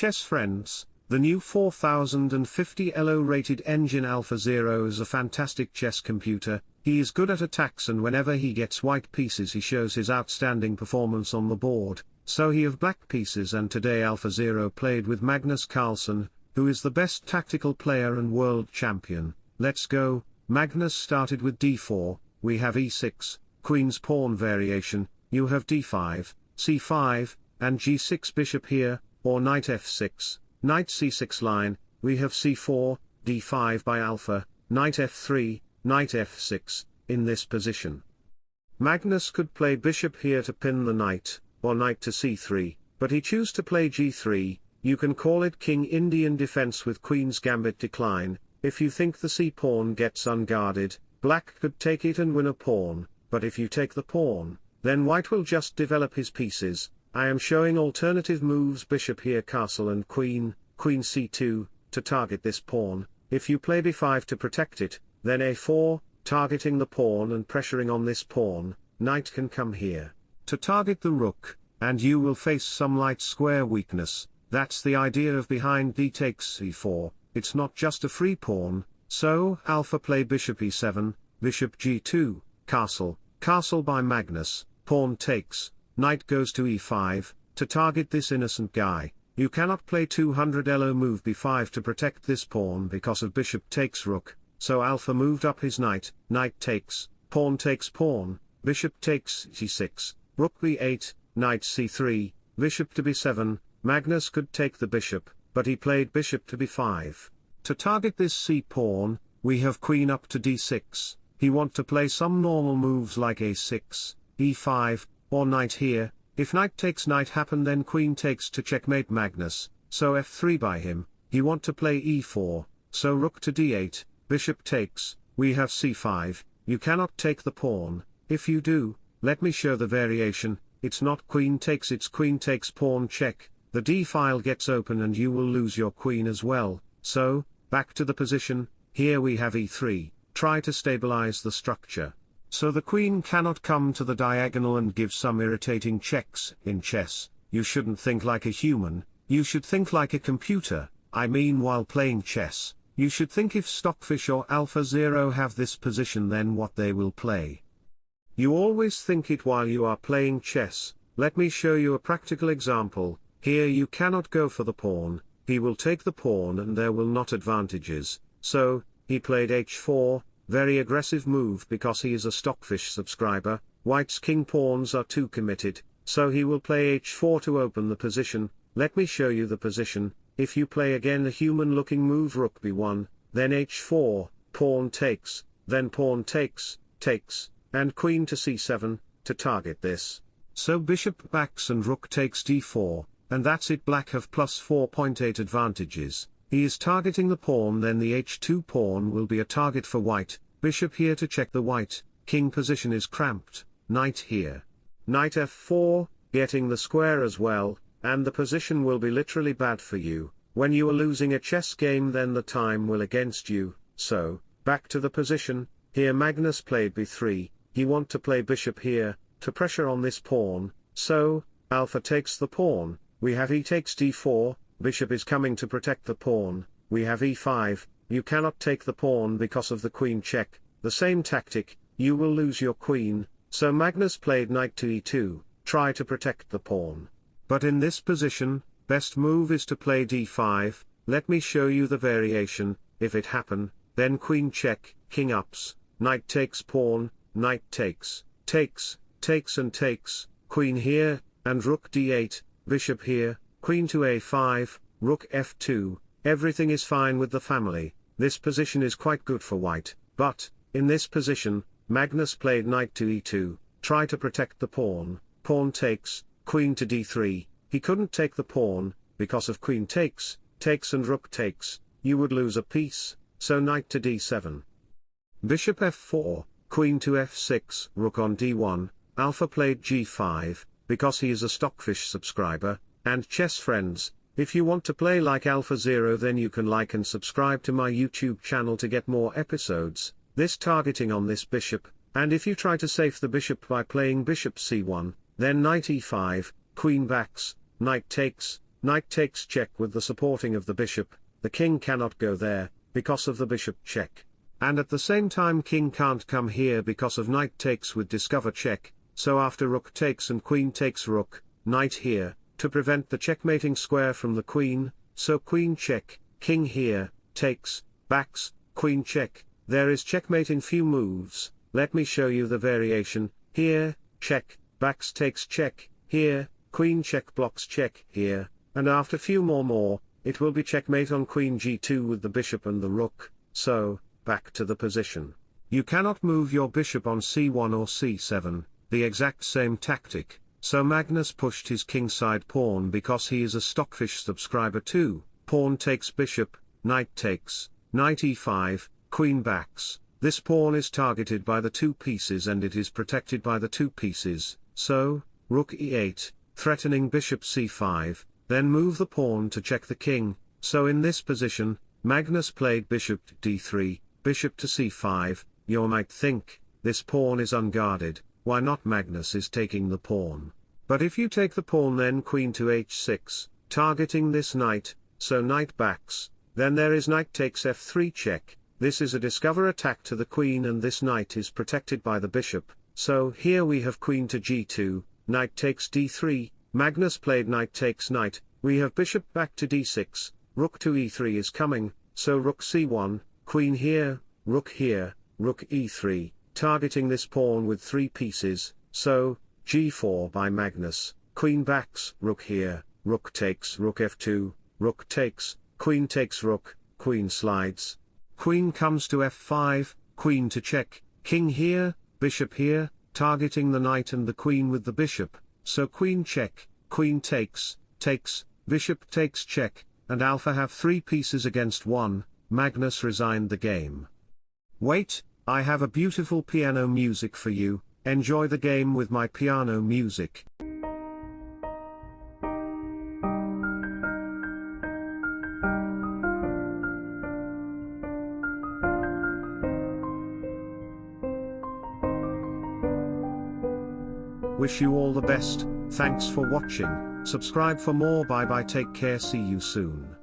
chess friends, the new 4050 ELO rated Engine Alpha Zero is a fantastic chess computer, he is good at attacks and whenever he gets white pieces he shows his outstanding performance on the board, so he have black pieces and today Alpha Zero played with Magnus Carlsen, who is the best tactical player and world champion, let's go, Magnus started with d4, we have e6, queen's pawn variation, you have d5, c5, and g6 bishop here, or knight f6, knight c6 line, we have c4, d5 by alpha, knight f3, knight f6, in this position. Magnus could play bishop here to pin the knight, or knight to c3, but he chose to play g3, you can call it King Indian defense with Queen's Gambit decline, if you think the c-pawn gets unguarded, black could take it and win a pawn, but if you take the pawn, then white will just develop his pieces, I am showing alternative moves bishop here castle and queen, queen c2, to target this pawn, if you play b5 to protect it, then a4, targeting the pawn and pressuring on this pawn, knight can come here, to target the rook, and you will face some light square weakness, that's the idea of behind d takes c4, it's not just a free pawn, so alpha play bishop e7, bishop g2, castle, castle by Magnus, pawn takes, knight goes to e5, to target this innocent guy, you cannot play 200 elo move b5 to protect this pawn because of bishop takes rook, so alpha moved up his knight, knight takes, pawn takes pawn, bishop takes c6, rook b8, knight c3, bishop to b7, Magnus could take the bishop, but he played bishop to b5. To target this c-pawn, we have queen up to d6, he want to play some normal moves like a6, e5, or knight here, if knight takes knight happen then queen takes to checkmate Magnus, so f3 by him, he want to play e4, so rook to d8, bishop takes, we have c5, you cannot take the pawn, if you do, let me show the variation, it's not queen takes it's queen takes pawn check, the d file gets open and you will lose your queen as well, so, back to the position, here we have e3, try to stabilize the structure. So the queen cannot come to the diagonal and give some irritating checks, in chess, you shouldn't think like a human, you should think like a computer, I mean while playing chess, you should think if Stockfish or Alpha Zero have this position then what they will play. You always think it while you are playing chess, let me show you a practical example, here you cannot go for the pawn, he will take the pawn and there will not advantages, so, he played h4, very aggressive move because he is a Stockfish subscriber, white's king pawns are too committed, so he will play h4 to open the position, let me show you the position, if you play again a human looking move rook b1, then h4, pawn takes, then pawn takes, takes, and queen to c7, to target this. So bishop backs and rook takes d4, and that's it black have plus 4.8 advantages, he is targeting the pawn then the h2 pawn will be a target for white, bishop here to check the white, king position is cramped, knight here. Knight f4, getting the square as well, and the position will be literally bad for you, when you are losing a chess game then the time will against you, so, back to the position, here Magnus played b3, he want to play bishop here, to pressure on this pawn, so, alpha takes the pawn, we have e takes d4, bishop is coming to protect the pawn, we have e5, you cannot take the pawn because of the queen check, the same tactic, you will lose your queen, so Magnus played knight to e2, try to protect the pawn. But in this position, best move is to play d5, let me show you the variation, if it happen, then queen check, king ups, knight takes pawn, knight takes, takes, takes and takes, queen here, and rook d8, bishop here, queen to a5, rook f2, everything is fine with the family, this position is quite good for white, but, in this position, Magnus played knight to e2, try to protect the pawn, pawn takes, queen to d3, he couldn't take the pawn, because of queen takes, takes and rook takes, you would lose a piece, so knight to d7. Bishop f4, queen to f6, rook on d1, alpha played g5, because he is a Stockfish subscriber, and chess friends, if you want to play like Alpha Zero then you can like and subscribe to my YouTube channel to get more episodes, this targeting on this bishop, and if you try to save the bishop by playing bishop c1, then knight e5, queen backs, knight takes, knight takes check with the supporting of the bishop, the king cannot go there, because of the bishop check. And at the same time king can't come here because of knight takes with discover check, so after rook takes and queen takes rook, knight here, to prevent the checkmating square from the queen, so queen check, king here, takes, backs, queen check, there is checkmate in few moves, let me show you the variation, here, check, backs takes check, here, queen check blocks check here, and after few more more, it will be checkmate on queen g2 with the bishop and the rook, so, back to the position. You cannot move your bishop on c1 or c7, the exact same tactic, so Magnus pushed his kingside pawn because he is a Stockfish subscriber too, pawn takes bishop, knight takes, knight e5, queen backs, this pawn is targeted by the two pieces and it is protected by the two pieces, so, rook e8, threatening bishop c5, then move the pawn to check the king, so in this position, Magnus played bishop d3, bishop to c5, you might think, this pawn is unguarded, why not Magnus is taking the pawn. But if you take the pawn then queen to h6, targeting this knight, so knight backs, then there is knight takes f3 check, this is a discover attack to the queen and this knight is protected by the bishop, so here we have queen to g2, knight takes d3, Magnus played knight takes knight, we have bishop back to d6, rook to e3 is coming, so rook c1, queen here, rook here, rook e3, targeting this pawn with three pieces, so, g4 by Magnus, queen backs, rook here, rook takes rook f2, rook takes, queen takes rook, queen slides. Queen comes to f5, queen to check, king here, bishop here, targeting the knight and the queen with the bishop, so queen check, queen takes, takes, bishop takes check, and alpha have three pieces against one, Magnus resigned the game. Wait, I have a beautiful piano music for you, enjoy the game with my piano music. Wish you all the best, thanks for watching, subscribe for more bye bye take care see you soon.